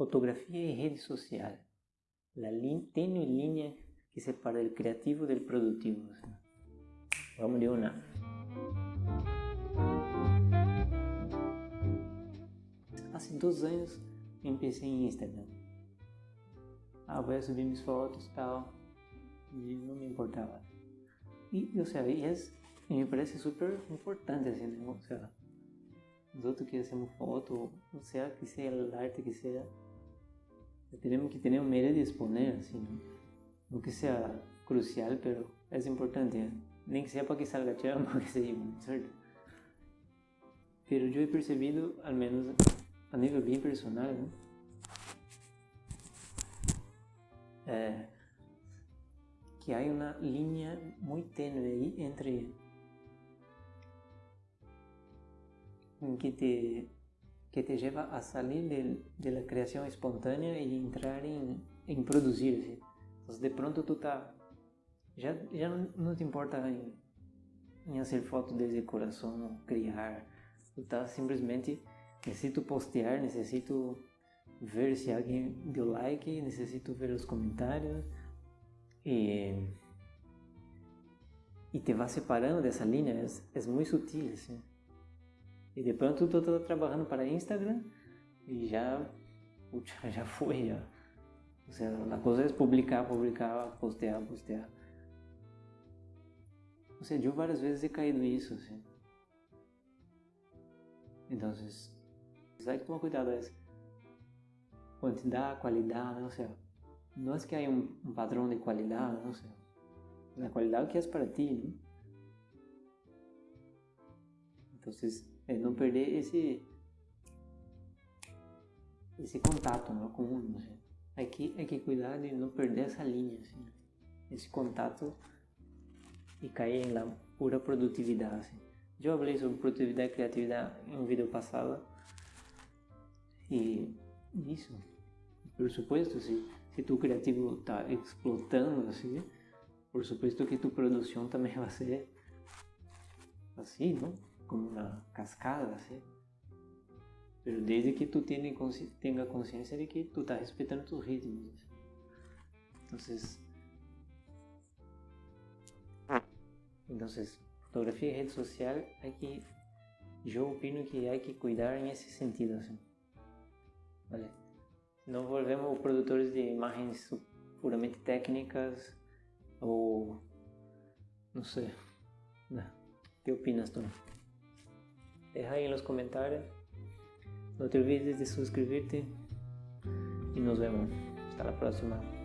Fotografia y rede social. La tenue línea que separa el creativo del productivo. Vamos de una. Hace dos años empecé en Instagram. Ah, voy a subir mis fotos tal. Y no me importaba. Y, o sea, y es, me parece súper importante, así, ¿no? O sea, nosotros que hacemos foto, o sea, que sea el arte que sea, tenemos que tener un medio de exponer, assim, no que sea crucial, pero es importante, ¿eh? nem que sea para que salga chamba, que seja muito certo? Pero eu he percebido, al menos a nível bem personal? É, que há uma linha muito tênue aí entre que te que te lleva a salir de, creación espontánea y entrar. ¿sí? Entonces de pronto tú tá, ya, ya no te importa en, en hacer fotos desde corazón, criar, tú estás simplesmente, necesito postear, necesito ver si alguien dio like, necesito ver los comentarios y, y te vas separando de esa línea, es, es muy sutil. ¿sí? E de pronto tu tá trabalhando para Instagram e já, já foi, já. O sea, a coisa é publicar, publicar, postear, postear. Ou seja, eu várias vezes he caído nisso, assim. Então, hay que tomar cuidado, é quantidade, qualidade, não sei. Não é que há um, padrão de qualidade, não sei. A qualidade que é para ti, né? Então, é não perder esse esse contato né, com o mundo. É que, é que cuidar de não perder essa linha, assim, esse contato e cair na pura produtividade. Assim. Já falei sobre produtividade e criatividade em um vídeo passado e isso, por supuesto, se, se tu criativo está explotando assim, por supuesto que tu produção também vai ser assim, não? Como una cascada, ¿sí? Pero desde que tú tengas conciencia de que tú estás respetando tus ritmos. Entonces, entonces, fotografía y social hay que, yo opino que hay que cuidar en ese sentido, ¿sí? ¿vale? No volvemos produtores de imágenes puramente técnicas o, no sé, ¿qué opinas tú? Deja ahí en los comentarios. No te olvides de suscribirte y nos vemos. Hasta la próxima.